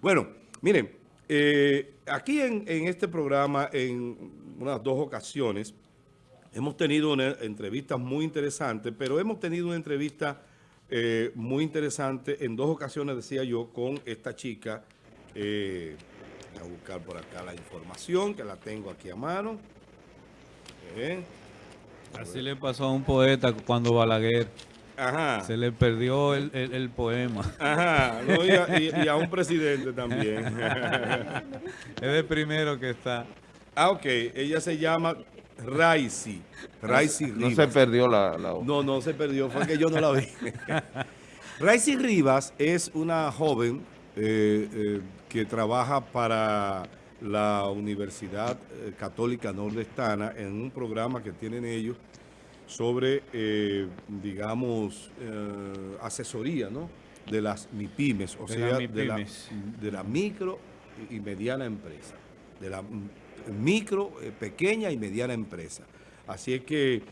Bueno, miren, eh, aquí en, este programa, en unas dos ocasiones, hemos tenido una entrevistas muy interesantes, pero hemos tenido una entrevista eh, muy interesante en dos ocasiones, decía yo, con esta chica. Eh, voy a buscar por acá la información, que la tengo aquí a mano. Así le pasó a un poeta cuando Balaguer se le perdió el, poema. Ajá, y, a, un presidente también. es el primero que está. Ah, ok. Ella se llama Raisi. Raisi Rivas. No se perdió la, la No, no se perdió. Fue que yo no la vi. Raisi Rivas es una joven eh, eh, que trabaja para la Universidad eh, Católica Nordestana en un programa que tienen ellos sobre, eh, digamos, eh, asesoría ¿no? de las MIPIMES, o sea, de, la, de la micro y mediana empresa, de la micro, eh, pequeña y mediana empresa. Así es que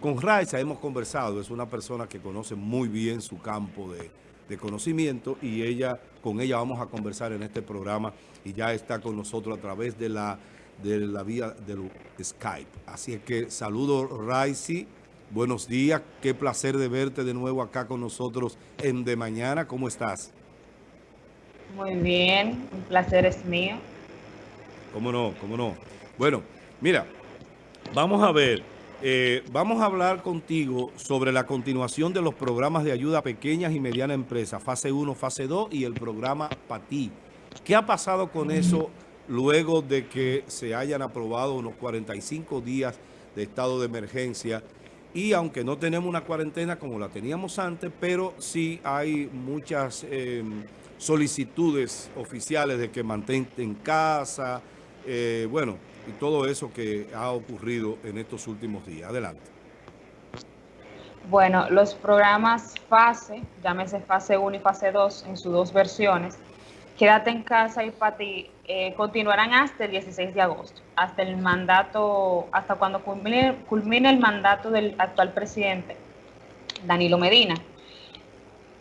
con Raiza hemos conversado, es una persona que conoce muy bien su campo de, de conocimiento y ella con ella vamos a conversar en este programa y ya está con nosotros a través de la de la vía del Skype. Así es que saludo Raisi, Buenos días, qué placer de verte de nuevo acá con nosotros en De Mañana. ¿Cómo estás? Muy bien, un placer es mío. ¿Cómo no? ¿Cómo no? Bueno, mira, vamos a ver, eh, vamos a hablar contigo sobre la continuación de los programas de ayuda a pequeñas y medianas empresas, fase 1, fase 2 y el programa PATI. ¿Qué ha pasado con eso luego de que se hayan aprobado unos 45 días de estado de emergencia y aunque no tenemos una cuarentena como la teníamos antes, pero sí hay muchas em, solicitudes oficiales de que mantén en casa, eh, bueno, y todo eso que ha ocurrido en estos últimos días. Adelante. Bueno, los programas FASE, llámese fase 1 y fase 2 en sus dos versiones, Quédate en casa y para ti eh, continuarán hasta el 16 de agosto, hasta el mandato, hasta cuando culmine, culmine el mandato del actual presidente, Danilo Medina.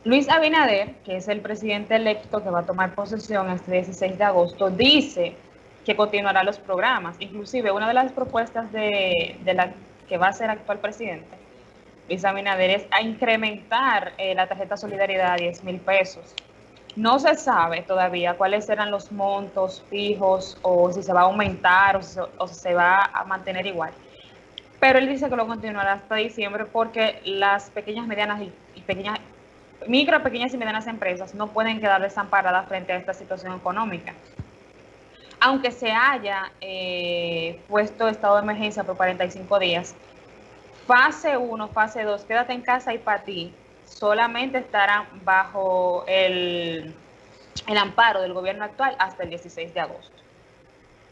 Luis Abinader, que es el presidente electo que va a tomar posesión este 16 de agosto, dice que continuará los programas. Inclusive una de las propuestas de, la que va a ser actual presidente, Luis Abinader, es a incrementar eh, la tarjeta solidaridad a 10 mil pesos no se sabe todavía cuáles serán los montos fijos o si se va a aumentar o si, se va a mantener igual. Pero él dice que lo continuará hasta diciembre porque las pequeñas, medianas y, pequeñas, micro, pequeñas y medianas empresas no pueden quedar desamparadas frente a esta situación económica. Aunque se haya eh, puesto estado de emergencia por 45 días, fase 1, fase 2, quédate en casa y para ti, solamente estarán bajo el, el amparo del gobierno actual hasta el 16 de agosto.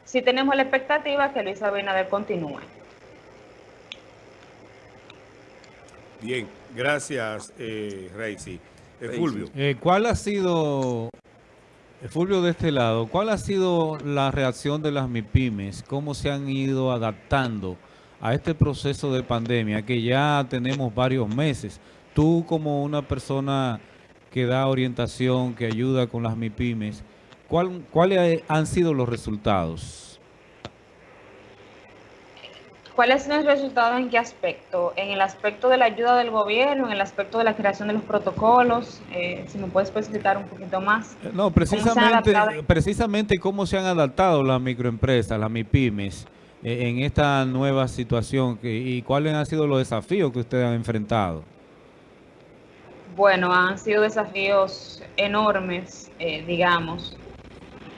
Si tenemos la expectativa que Luis Abinader continúe. Bien, gracias, eh, Reisi. Eh, Fulvio. Eh, ¿Cuál ha sido, eh, Fulvio de este lado, cuál ha sido la reacción de las MIPIMES? ¿Cómo se han ido adaptando a este proceso de pandemia que ya tenemos varios meses? Tú como una persona que da orientación, que ayuda con las MIPIMES, ¿cuáles han sido los resultados? ¿Cuáles son los resultados en qué aspecto? ¿En el aspecto de la ayuda del gobierno, en el aspecto de la creación de los protocolos? Eh, si me puedes especificar un poquito más. Eh, no, precisamente ¿Cómo precisamente cómo se han adaptado las microempresas, las MIPIMES, eh, en esta nueva situación y cuáles han sido los desafíos que ustedes han enfrentado. Bueno, han sido desafíos enormes, eh, digamos.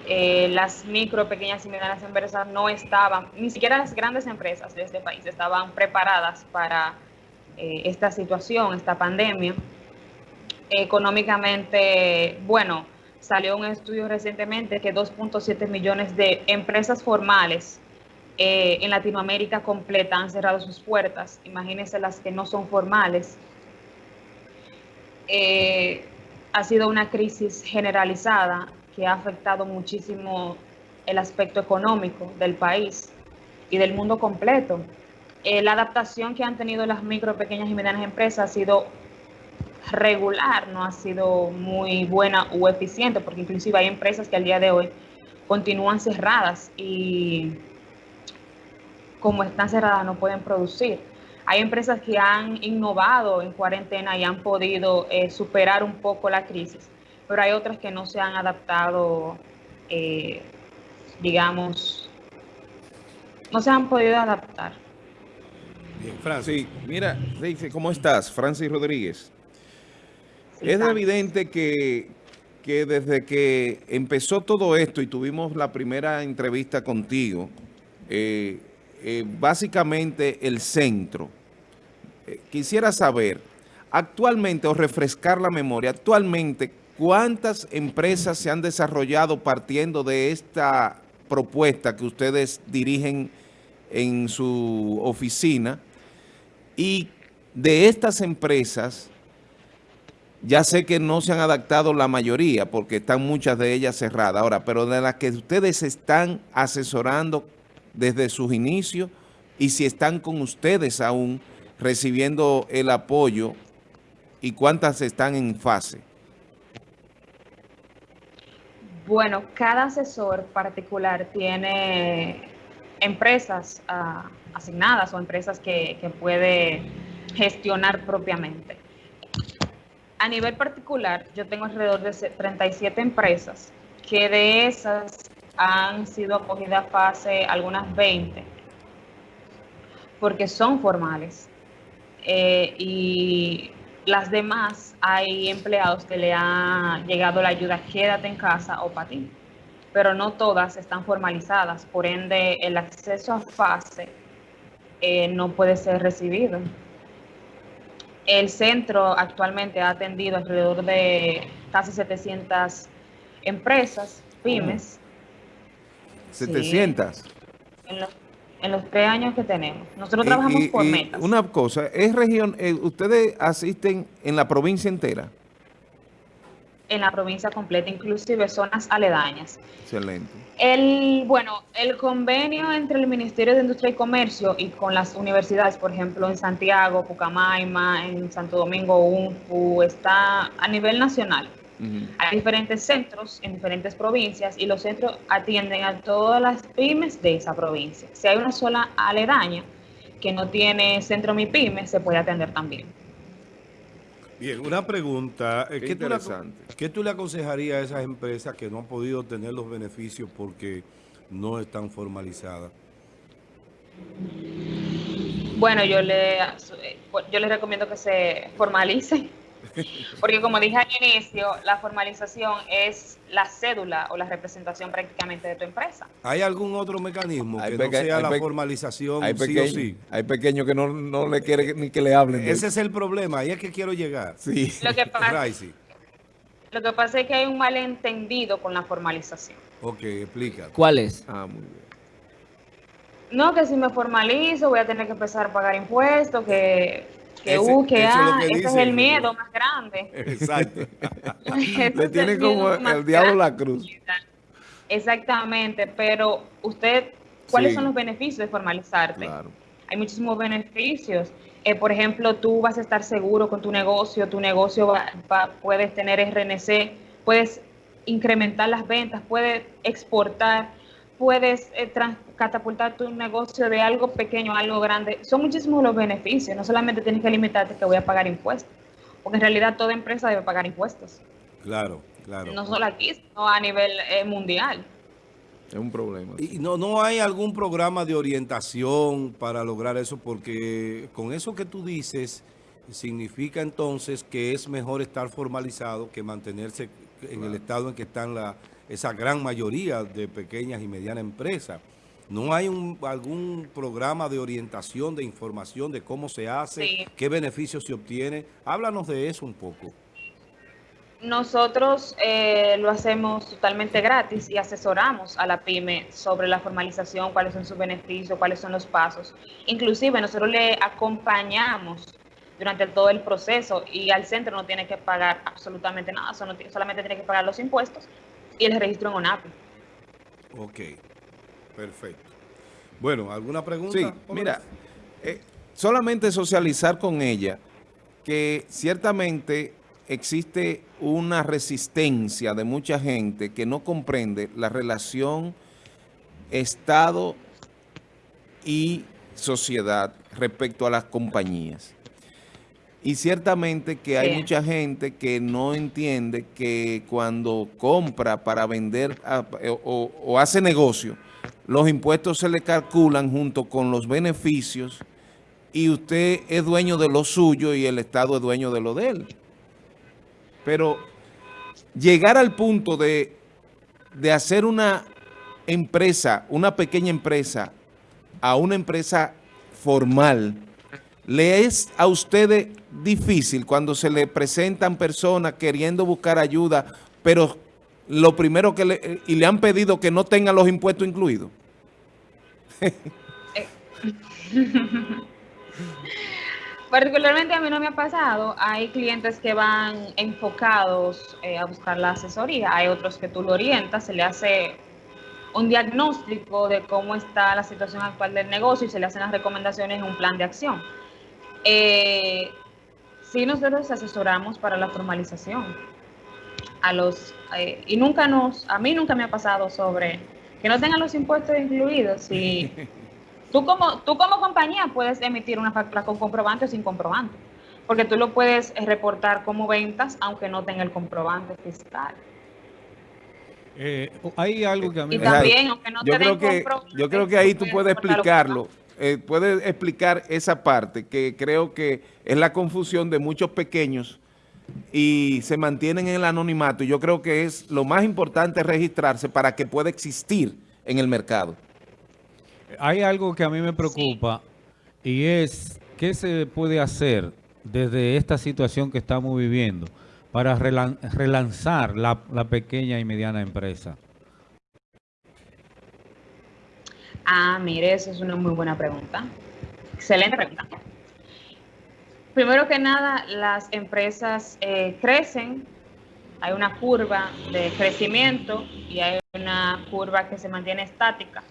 Eh, las micro, pequeñas y medianas empresas no estaban, ni siquiera las grandes empresas de este país estaban preparadas para eh, esta situación, esta pandemia. Económicamente, bueno, salió un estudio recientemente que 2.7 millones de empresas formales en Latinoamérica completa han cerrado sus puertas. Imagínense las que no son formales eh, ha sido una crisis generalizada que ha afectado muchísimo el aspecto económico del país y del mundo completo. Eh, la adaptación que han tenido las micro, pequeñas y medianas empresas ha sido regular no ha sido muy buena o eficiente, porque inclusive hay empresas que al día de hoy continúan cerradas y como están cerradas no pueden producir. Hay empresas que han innovado en cuarentena y han podido eh, superar un poco la crisis, pero hay otras que no se han adaptado, eh, digamos, no se han podido adaptar. Bien, Francis, mira, ¿cómo estás? Francis Rodríguez. es evidente que, que desde que empezó todo esto y tuvimos la primera entrevista contigo, eh, eh, básicamente el centro, eh, quisiera saber, actualmente, o refrescar la memoria, actualmente, ¿cuántas empresas se han desarrollado partiendo de esta propuesta que ustedes dirigen en su oficina? Y de estas empresas, ya sé que no se han adaptado la mayoría porque están muchas de ellas cerradas ahora, pero de las que ustedes están asesorando desde sus inicios y si están con ustedes aún recibiendo el apoyo y cuántas están en fase. Bueno, cada asesor particular tiene empresas ah, asignadas o empresas que, que puede gestionar propiamente. A nivel particular, yo tengo alrededor de 37 empresas, que de esas han sido acogidas fase algunas 20, porque son formales. Eh, y las demás hay empleados que le ha llegado la ayuda quédate en casa o para ti, pero no todas están formalizadas, por ende el acceso a fase eh, no puede ser recibido. El centro actualmente ha atendido alrededor de casi 700 empresas, pymes. ¿700? En, los, tres años que tenemos. Nosotros trabajamos por metas. Una cosa, ¿es región, eh, ustedes asisten en la provincia entera? en la provincia completa, inclusive zonas aledañas. Excelente. El, bueno, el convenio entre el Ministerio de Industria y Comercio y con las universidades, por ejemplo, en Santiago, Pucamaima, en Santo Domingo, UNFU, está a nivel nacional. Hay diferentes centros en diferentes provincias y los centros atienden a todas las pymes de esa provincia. Si hay una sola aledaña que no tiene centro MIPYME, se puede atender también. Bien, una pregunta. Eh, ¿Qué, ¿Qué tú le aconsejarías a esas empresas que no han podido tener los beneficios porque no están formalizadas? Bueno, yo le, yo les recomiendo que se formalicen porque como dije al inicio, la formalización es la cédula o la representación prácticamente de tu empresa. ¿Hay algún otro mecanismo que no sea la formalización hay sí o sí? Hay pequeños que no, le quieren ni que le hablen. Ese es el problema, ahí es que quiero llegar. Sí. Lo que, pasa, lo que pasa es que hay un malentendido con la formalización. Ok, explica. ¿Cuál es? Ah, muy bien. No, que si me formalizo voy a tener que empezar a pagar impuestos, que que U, que A, ese es el miedo más grande. Exacto. Le tiene como el diablo la cruz. Exactamente, pero usted, ¿cuáles son los beneficios de formalizarte? Hay muchísimos beneficios. Eh, por ejemplo, tú vas a estar seguro con tu negocio, tu negocio va, puedes tener RNC, puedes incrementar las ventas, puedes exportar, puedes eh, catapultar tu negocio de algo pequeño a algo grande. Son muchísimos los beneficios. No solamente tienes que limitarte que voy a pagar impuestos, porque en realidad toda empresa debe pagar impuestos. Claro, claro. No solo aquí, sino a nivel eh, mundial. Es un problema. ¿Y no, no hay algún programa de orientación para lograr eso? Porque con eso que tú dices, significa entonces que es mejor estar formalizado que mantenerse en el estado en que están la, esa gran mayoría de pequeñas y medianas empresas. ¿No hay algún programa de orientación, de información de cómo se hace, qué beneficios se obtiene? Háblanos de eso un poco. Nosotros eh, lo hacemos totalmente gratis y asesoramos a la PYME sobre la formalización, cuáles son sus beneficios, cuáles son los pasos. Inclusive nosotros le acompañamos durante todo el proceso y al centro no tiene que pagar absolutamente nada, solamente tiene que pagar los impuestos y el registro en ONAPI. Ok. Perfecto. Bueno, ¿alguna pregunta? Sí, mira, eh, solamente socializar con ella que ciertamente existe una resistencia de mucha gente que no comprende la relación Estado y sociedad respecto a las compañías. Y ciertamente que hay mucha gente que no entiende que cuando compra para vender o, o, hace negocio, los impuestos se le calculan junto con los beneficios y usted es dueño de lo suyo y el Estado es dueño de lo de él. Pero llegar al punto de, de hacer una empresa, una pequeña empresa, a una empresa formal, ¿le es a ustedes difícil cuando se le presentan personas queriendo buscar ayuda, pero lo primero que le, y le han pedido que no tengan los impuestos incluidos? Particularmente a mí no me ha pasado, hay clientes que van enfocados eh, a buscar la asesoría, hay otros que tú lo orientas, se le hace un diagnóstico de cómo está la situación actual del negocio y se le hacen las recomendaciones en un plan de acción. Eh, sí nosotros asesoramos para la formalización a los eh, y nunca nos a mí nunca me ha pasado sobre que no tengan los impuestos incluidos y tú como tú como compañía puedes emitir una factura con comprobante o sin comprobante porque tú lo puedes reportar como ventas aunque no tenga el comprobante fiscal. Eh, hay algo que a mí me... también, aunque no yo creo que Yo creo que ahí tú puedes explicarlo, eh, puedes explicar esa parte, que creo que es la confusión de muchos pequeños y se mantienen en el anonimato. Yo creo que es lo más importante registrarse para que pueda existir en el mercado. Hay algo que a mí me preocupa y es qué se puede hacer desde esta situación que estamos viviendo para relanzar la, pequeña y mediana empresa? Ah, mire, esa es una muy buena pregunta. Excelente pregunta. Primero que nada, las empresas eh, crecen, hay una curva de crecimiento y hay una curva que se mantiene estática.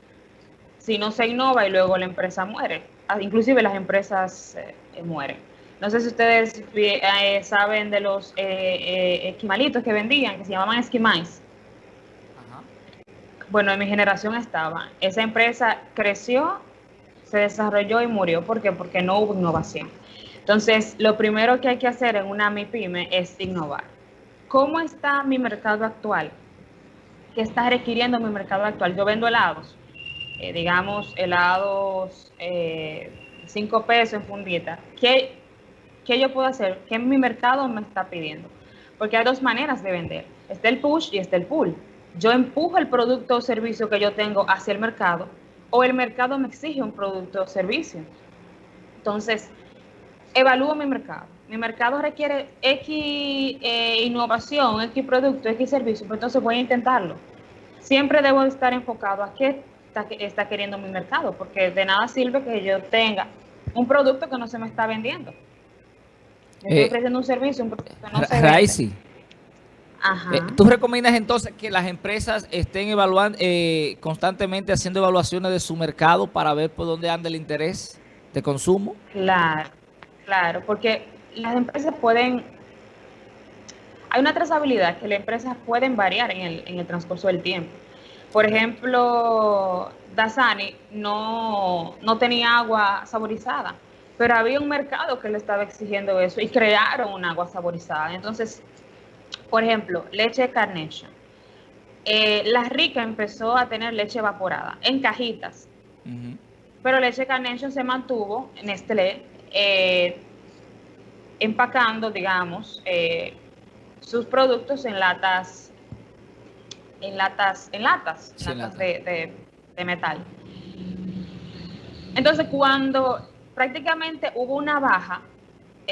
Si no se innova y luego la empresa muere, ah, inclusive las empresas eh, mueren. No sé si ustedes eh, saben de los eh, eh, esquimalitos que vendían, que se llamaban esquimais. Bueno, en mi generación estaba. Esa empresa creció, se desarrolló y murió. ¿Por qué? Porque no hubo innovación. Entonces, lo primero que hay que hacer en una MIPYME es innovar. ¿Cómo está mi mercado actual? ¿Qué está requiriendo mi mercado actual? Yo vendo helados, digamos, helados 5 pesos en fundita. ¿Qué, ¿qué yo puedo hacer? ¿Qué mi mercado me está pidiendo? Porque hay dos maneras de vender. Está el push y está el pull. Yo empujo el producto o servicio que yo tengo hacia el mercado o el mercado me exige un producto o servicio. Entonces, evalúo mi mercado. Mi mercado requiere X eh, innovación, X producto, X servicio, pues entonces voy a intentarlo. Siempre debo estar enfocado a qué está, está queriendo mi mercado, porque de nada sirve que yo tenga un producto que no se me está vendiendo. Estoy eh, ofreciendo un servicio, un producto no se Ajá. Eh, ¿Tú recomiendas entonces que las empresas estén evaluando eh, constantemente haciendo evaluaciones de su mercado para ver por dónde anda el interés de consumo? Claro, claro, porque las empresas pueden... Hay una trazabilidad que las empresas pueden variar en el, en el transcurso del tiempo. Por ejemplo, Dasani no, no tenía agua saborizada pero había un mercado que le estaba exigiendo eso y crearon un agua saborizada. Entonces, por ejemplo, leche Carnation. Eh, la Rica empezó a tener leche evaporada en cajitas, pero leche Carnation se mantuvo en Nestlé eh, empacando, digamos, eh, sus productos en latas, en latas, en latas, latas de, de metal. Entonces, cuando prácticamente hubo una baja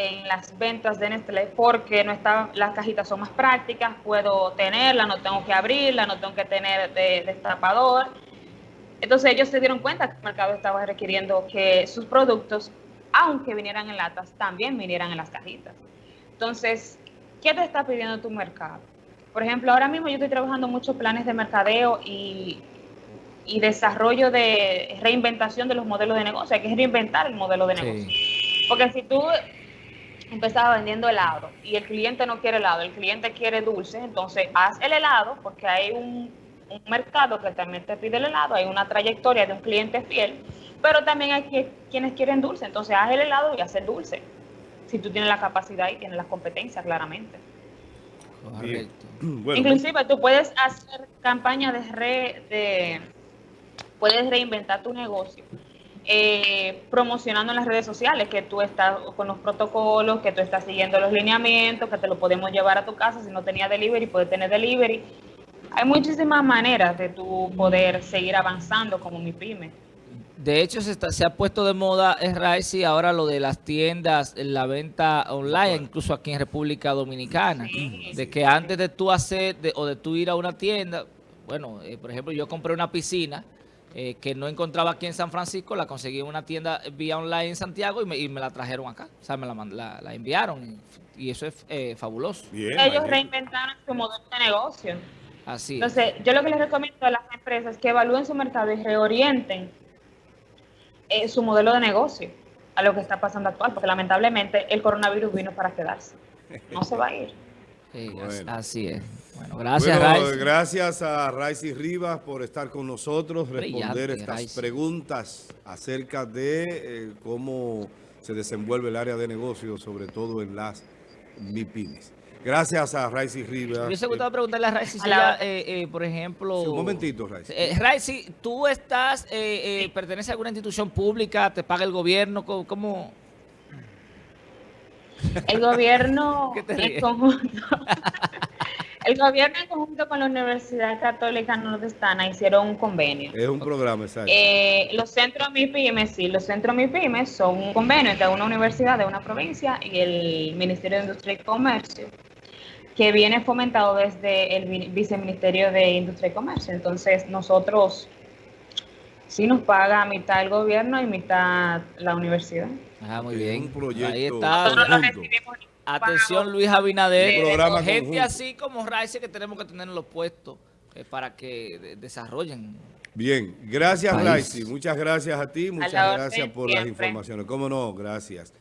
en las ventas de Nestlé porque no estaban, las cajitas son más prácticas, puedo tenerla, no tengo que abrirla, no tengo que tener de, destapador. Entonces ellos se dieron cuenta que el mercado estaba requiriendo que sus productos, aunque vinieran en latas, también vinieran en las cajitas. Entonces, ¿qué te está pidiendo tu mercado? Por ejemplo, ahora mismo yo estoy trabajando muchos planes de mercadeo y y desarrollo de reinventación de los modelos de negocio. Hay que reinventar el modelo de negocio. Porque si tú empezaba vendiendo helado y el cliente no quiere helado, el cliente quiere dulce, entonces haz el helado porque hay un, un mercado que también te pide el helado, hay una trayectoria de un cliente fiel, pero también hay quienes quieren dulce, entonces haz el helado y haz el dulce, si tú tienes la capacidad y tienes las competencias claramente. Correcto. Inclusive tú puedes hacer campañas de, re, de puedes reinventar tu negocio eh, promocionando en las redes sociales que tú estás con los protocolos, que tú estás siguiendo los lineamientos, que te lo podemos llevar a tu casa si no tenía delivery, puedes tener delivery. Hay muchísimas maneras de tu poder seguir avanzando como mi pyme. De hecho, se, se ha puesto de moda, es y ahora lo de las tiendas, la venta online, incluso aquí en República Dominicana. de que antes de tú hacer, o de tú ir a una tienda, bueno, eh, por ejemplo, yo compré una piscina, eh, que no encontraba aquí en San Francisco, la conseguí en una tienda vía online en Santiago y me, la trajeron acá. O sea, me la, la, enviaron y, eso es eh, fabuloso. Ellos reinventaron su modelo de negocio. Así Entonces, yo lo que les recomiendo a las empresas es que evalúen su mercado y reorienten eh, su modelo de negocio a lo que está pasando actual, porque lamentablemente el coronavirus vino para quedarse. No se va a ir. Así es. Bueno, gracias, Gracias a Raicy Rivas por estar con nosotros, responder estas preguntas acerca de eh, cómo se desenvuelve el área de negocios, sobre todo en las MIPIMES. Gracias a Raicy Rivas. Me hubiese gustado preguntarle a Raicy si eh, eh, por ejemplo... un momentito, Raicy. Raicy, ¿tú estás, perteneces a alguna institución pública, te paga el gobierno? ¿Cómo...? El gobierno en conjunto, el gobierno en conjunto con la Universidad Católica Nordestana hicieron un convenio. Es un programa, exacto. Eh, los centros MIPIMES, sí, los centros MIPIMES son un convenio entre una universidad de una provincia y el Ministerio de Industria y Comercio, que viene fomentado desde el Viceministerio de Industria y Comercio. Entonces, nosotros sí nos paga mitad el gobierno y mitad la universidad. Ah, muy bien. Ahí está. Atención Luis Abinader. gente así como Rice que tenemos que tener en los puestos eh, para que desarrollen. Bien, gracias Rice. Muchas gracias a ti, muchas gracias por las informaciones. ¿Cómo no? Gracias.